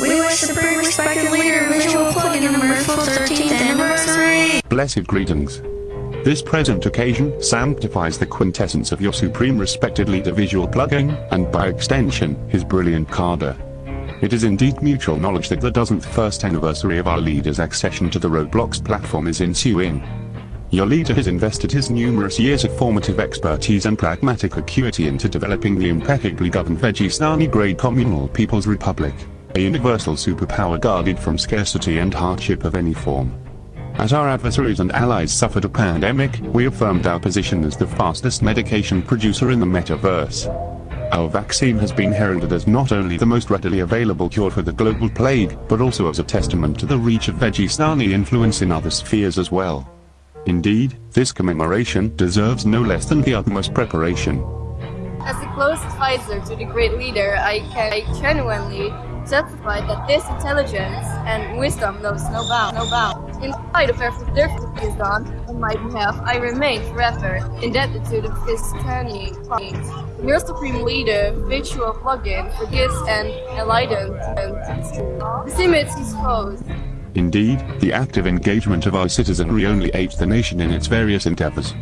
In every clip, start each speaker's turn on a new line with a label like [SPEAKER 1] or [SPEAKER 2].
[SPEAKER 1] We wish Leader Visual 13th anniversary.
[SPEAKER 2] Blessed greetings. This present occasion sanctifies the quintessence of your supreme respected leader visual plugin, and by extension, his brilliant Carder. It is indeed mutual knowledge that the dozenth first anniversary of our leader's accession to the Roblox platform is ensuing. Your leader has invested his numerous years of formative expertise and pragmatic acuity into developing the impeccably governed Vegistani grade communal People's Republic, a universal superpower guarded from scarcity and hardship of any form. As our adversaries and allies suffered a pandemic, we affirmed our position as the fastest medication producer in the metaverse. Our vaccine has been heralded as not only the most readily available cure for the global plague, but also as a testament to the reach of Vegistani influence in other spheres as well. Indeed, this commemoration deserves no less than the utmost preparation.
[SPEAKER 3] As a close advisor to the great leader, I can I genuinely testify that this intelligence and wisdom knows no bound, no bound. In spite of every difficulty is done on my behalf, I remain forever indebted to the Vegistani Your supreme leader, visual plugin for gifts and enlightenment. The image is closed.
[SPEAKER 2] Indeed, the active engagement of our citizenry only aids the nation in its various endeavors.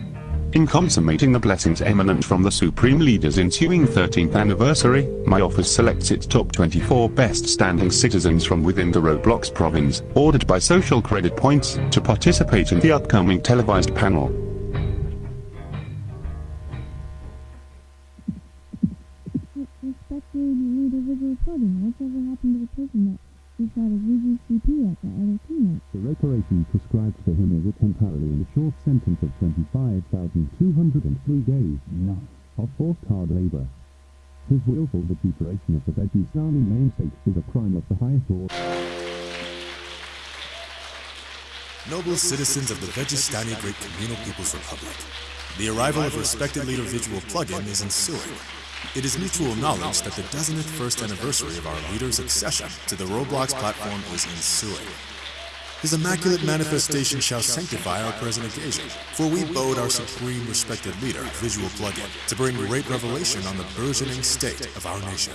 [SPEAKER 2] In consummating the blessings eminent from the Supreme Leader's ensuing 13th anniversary, my office selects its top 24 best standing citizens from within the Roblox province, ordered by social credit points, to participate in the upcoming televised panel.
[SPEAKER 4] Respected individual happened to the person that we shot a VGCP at the other keynote?
[SPEAKER 5] The reparation prescribed for him is a temporarily in a short sentence of 25,203 days
[SPEAKER 6] no.
[SPEAKER 5] of forced hard labor. His willful vituperation of the Vegistani namesake is a crime of the highest order.
[SPEAKER 7] Noble citizens of the Vegistani Great Communal People's Republic, the arrival of respected leader Visual Plugin is ensuing. It is mutual knowledge that the dozenth first anniversary of our leader's accession to the Roblox platform is ensuing. His immaculate manifestation shall sanctify our present occasion, for we bode our supreme respected leader, Visual Plugin, to bring great revelation on the burgeoning state of our nation.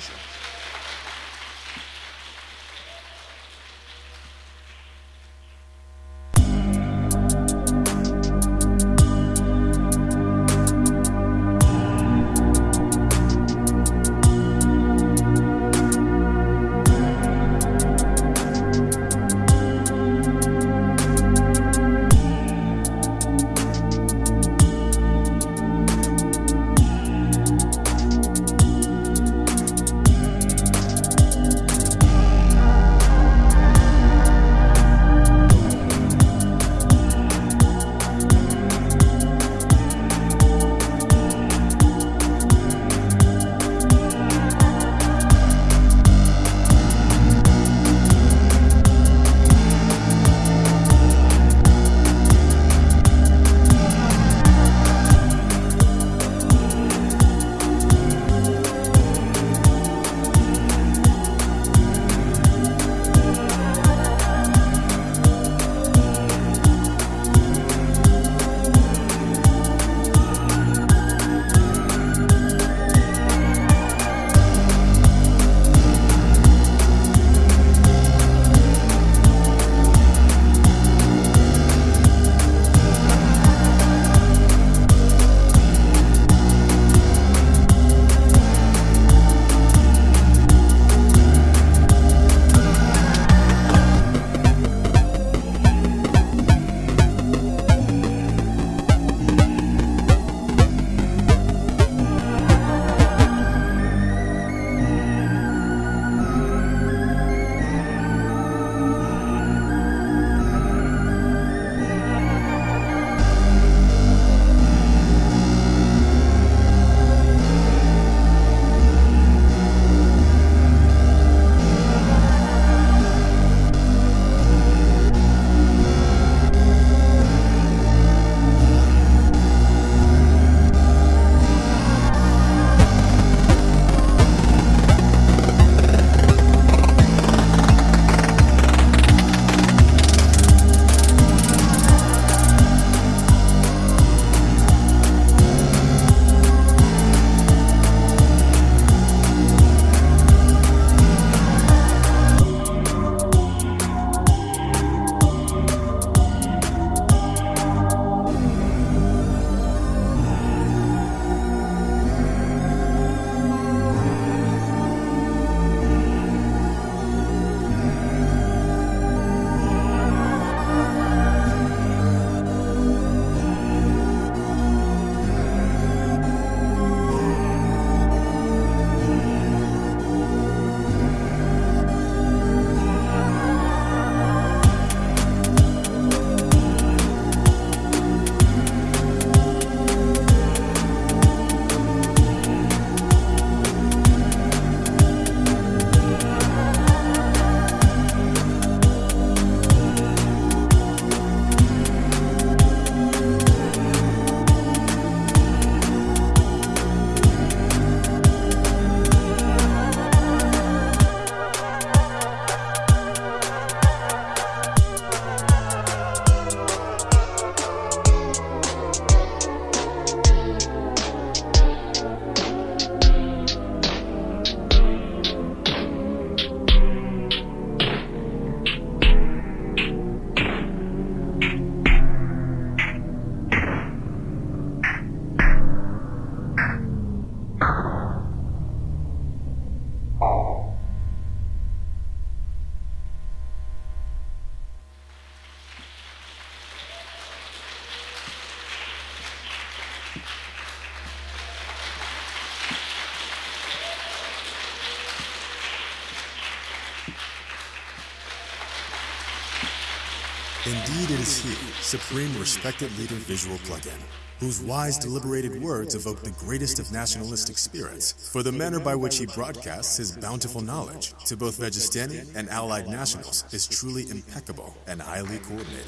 [SPEAKER 7] Indeed, it is he, Supreme Respected Leader Visual Plugin, whose wise, deliberated words evoke the greatest of nationalistic spirits, for the manner by which he broadcasts his bountiful knowledge to both Vegistani and allied nationals is truly impeccable and highly coordinated.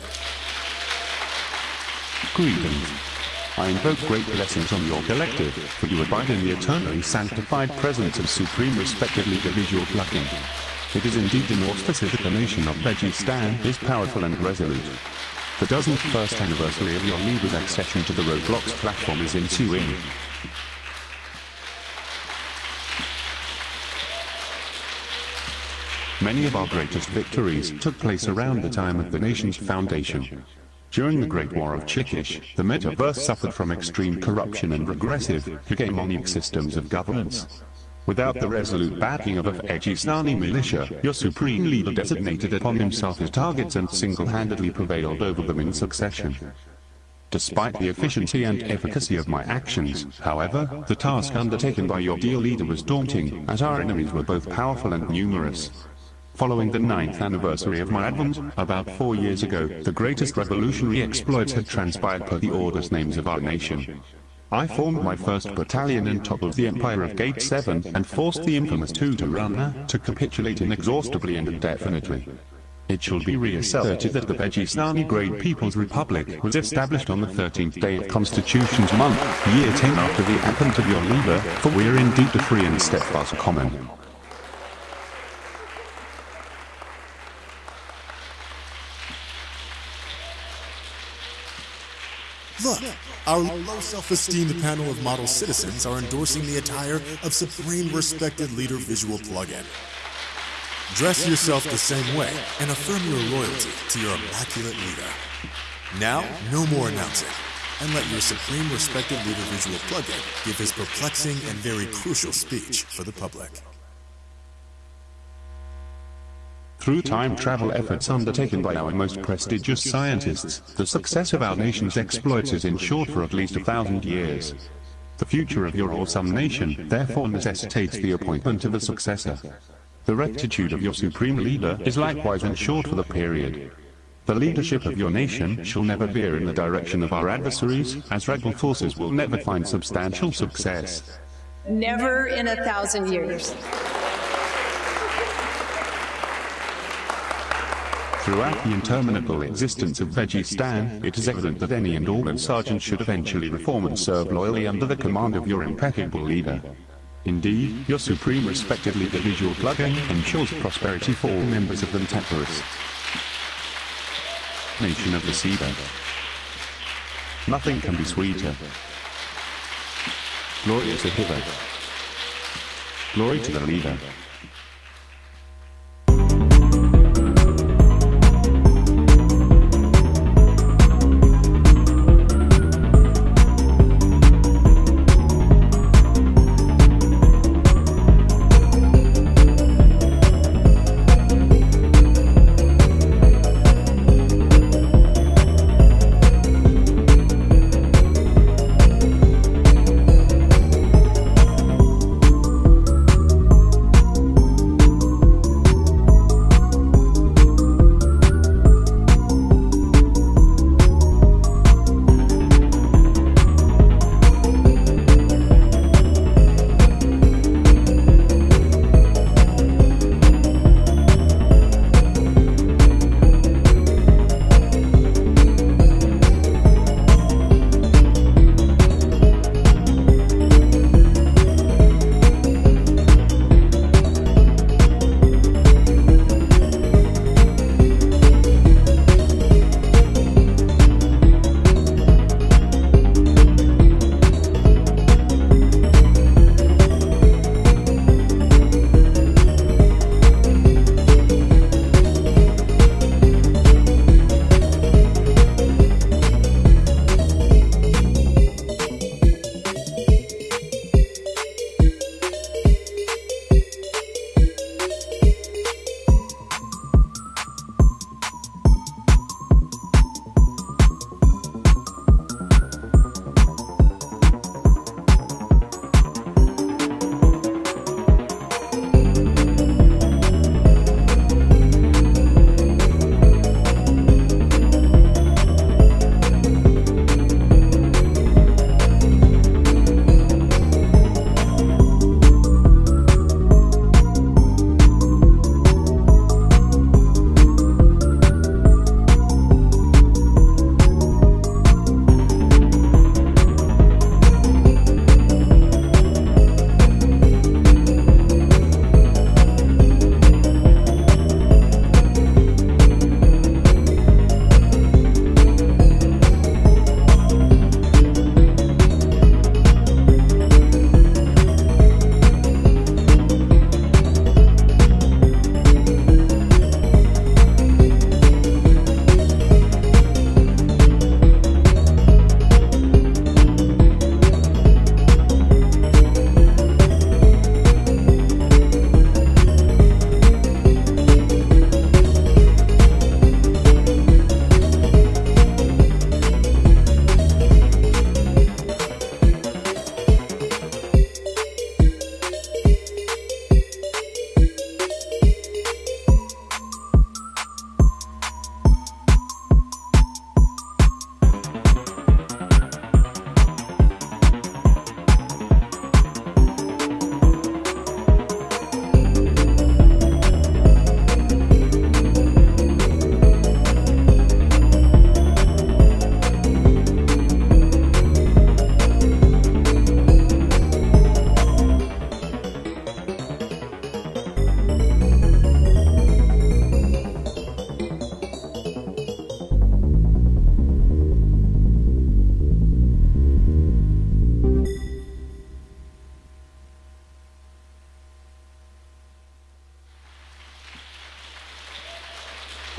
[SPEAKER 2] Greetings. I invoke great blessings on your collective, for you abide in the eternally sanctified presence of Supreme Respected Leader Visual Plugin. It is indeed in auspices that the nation of Vegistan is powerful and resolute. The dozenth first anniversary of your leader's accession to the Roblox platform is ensuing. Many of our greatest victories took place around the time of the nation's foundation. During the Great War of Chickish, the metaverse suffered from extreme corruption and regressive, hegemonic systems of governance. Without the resolute backing of a Vegistani militia, your supreme leader designated upon himself his targets and single-handedly prevailed over them in succession. Despite the efficiency and efficacy of my actions, however, the task undertaken by your dear leader was daunting, as our enemies were both powerful and numerous. Following the ninth anniversary of my advent, about four years ago, the greatest revolutionary exploits had transpired per the orders names of our nation. I formed my first battalion in top of the Empire of Gate 7 and forced the infamous Tutorana to capitulate inexhaustibly and indefinitely. It shall be reasserted that the Vegistani Great People's Republic was established on the 13th day of Constitution's month, year 10 after the advent of your leader, for we are indeed a free and steadfast common.
[SPEAKER 7] Our low self-esteemed panel of model citizens are endorsing the attire of Supreme Respected Leader Visual Plugin. Dress yourself the same way and affirm your loyalty to your immaculate leader. Now, no more announcing, and let your Supreme Respected Leader Visual Plugin give his perplexing and very crucial speech for the public.
[SPEAKER 2] Through time travel efforts undertaken by our most prestigious scientists, the success of our nation's exploits is ensured for at least a thousand years. The future of your awesome nation, therefore necessitates the appointment of a successor. The rectitude of your supreme leader is likewise ensured for the period. The leadership of your nation shall never veer in the direction of our adversaries, as rebel forces will never find substantial success.
[SPEAKER 6] Never in a thousand years.
[SPEAKER 2] Throughout the interminable existence of Vegistan, it is evident that any and all sergeants should eventually reform and serve loyally under the command of your impeccable leader. Indeed, your supreme respected leader visual plugin ensures prosperity for all members of the Temperus. Nation of the Cedar. Nothing can be sweeter. Glory to Hither. Glory to the leader.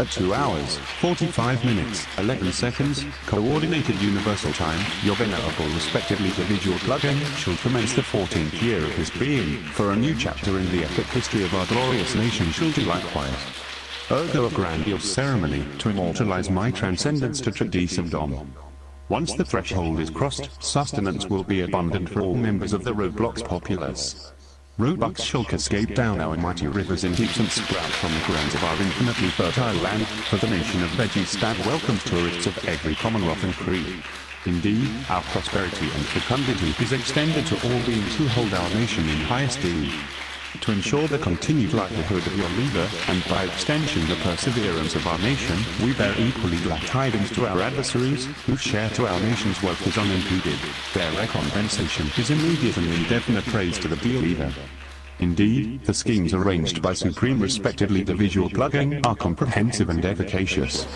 [SPEAKER 2] 2 hours, 45 minutes, 11 seconds, Coordinated Universal Time, your venerable respected leader visual plugin shall commence the 14th year of his being, for a new chapter in the epic history of our glorious nation shall do likewise. Ergo a grandiose ceremony to immortalize my transcendence to Tradisendom. Once the threshold is crossed, sustenance will be abundant for all members of the Roblox populace. Robux shall cascade down our mighty rivers in heaps and sprout from the grounds of our infinitely fertile land, for the nation of Vegistan welcomes tourists of every commonwealth and creed. Indeed, our prosperity and fecundity is extended to all beings who hold our nation in high esteem to ensure the continued livelihood of your leader, and by extension the perseverance of our nation, we bear equally glad tidings to our adversaries, whose share to our nation's wealth is unimpeded. Their recompensation is immediate and indefinite praise to the leader. Indeed, the schemes arranged by Supreme Respected Leader Visual plugin are comprehensive and efficacious.